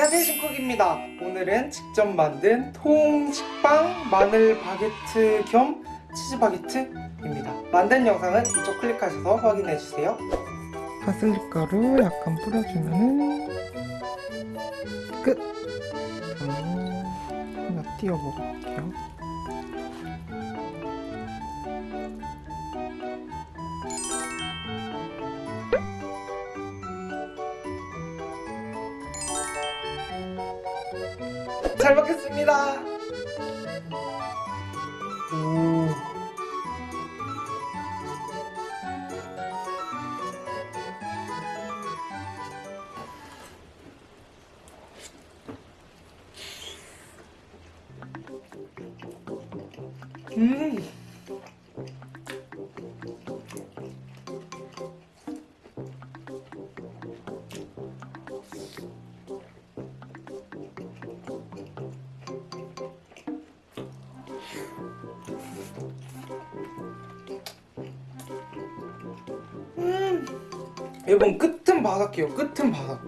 안녕하세요 신쿡입니다. 오늘은 직접 만든 통식빵 마늘 바게트 겸 치즈 바게트입니다. 만든 영상은 이쪽 클릭하셔서 확인해주세요. 파슬리 가루 약간 뿌려주면은 끝! 음, 하나 띄워 먹어볼게요 잘 먹겠습니다. 오. 음. 음. 여러분 끝은 바삭해요. 끝은 바삭.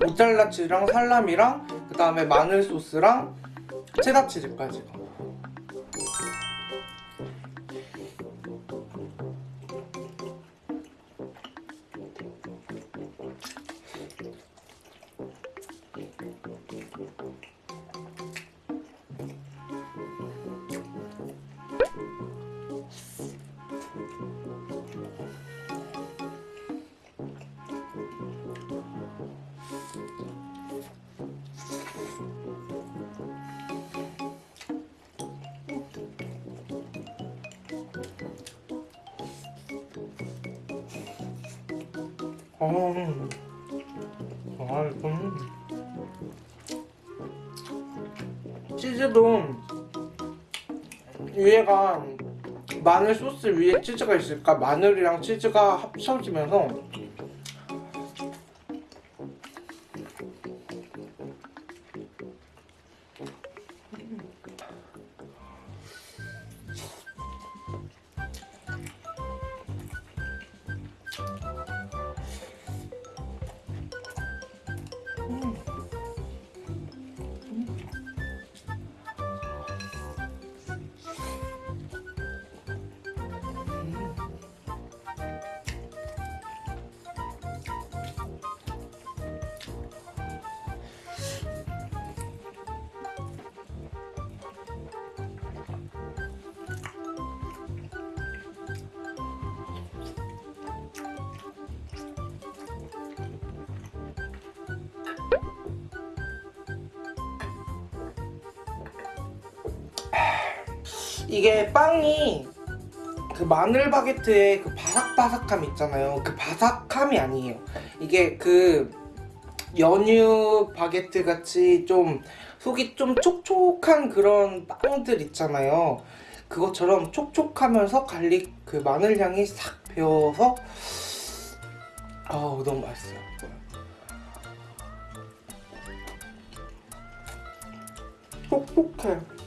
모짜렐라 치즈랑 살라미랑 그 다음에 마늘 소스랑 체다 치즈까지. 음. 아, 음. 치즈도 위에가 마늘 소스 위에 치즈가 있으니까 마늘이랑 치즈가 합쳐지면서 이게 빵이 그 마늘 바게트의 그 바삭바삭함 있잖아요. 그 바삭함이 아니에요. 이게 그 연유 바게트 같이 좀 속이 좀 촉촉한 그런 빵들 있잖아요. 그것처럼 촉촉하면서 garlic 그 마늘 향이 싹 배어서 아우 너무 맛있어요. 촉촉해.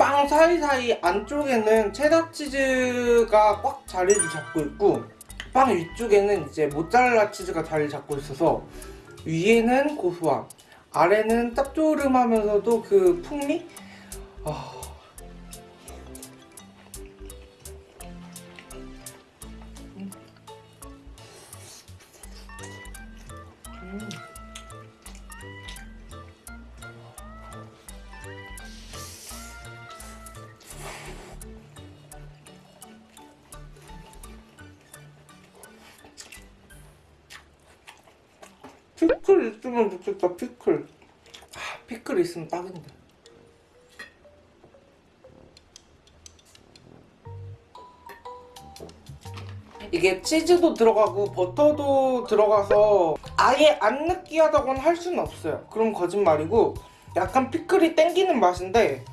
그빵 사이사이 안쪽에는 체다 치즈가 꽉 자리를 잡고 있고 빵 위쪽에는 이제 모짜렐라 치즈가 자리를 잡고 있어서 위에는 고소함 아래는 짭조름하면서도 그 풍미? 아... 피클 있으면 좋겠다 피클. 아, 피클 있으면 딱인데. 이게 치즈도 들어가고 버터도 들어가서 아예 안 느끼하다고는 할 수는 없어요. 그럼 거짓말이고 약간 피클이 땡기는 맛인데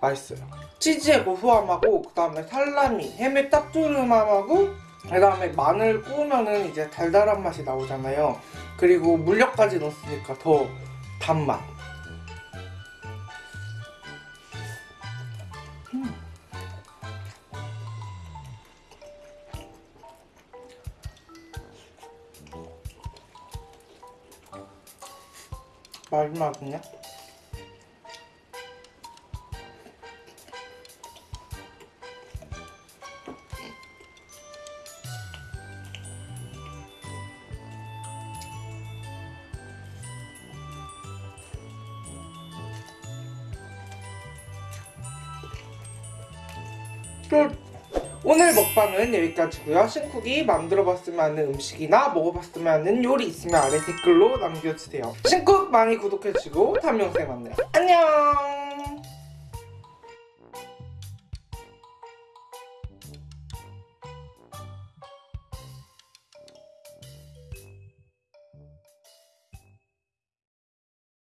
맛있어요. 치즈의 고소함하고 그 다음에 살라미, 햄의 짭조름함하고 그 다음에 마늘 구우면은 이제 달달한 맛이 나오잖아요. 그리고 물엿까지 넣었으니까 더 단맛. 음. 마지막은요? 끝! 오늘 먹방은 여기까지고요. 신쿡이 만들어봤으면 하는 음식이나 먹어봤으면 하는 요리 있으면 아래 댓글로 남겨주세요. 신쿡 많이 구독해주고 다음 영상에 만나요. 안녕!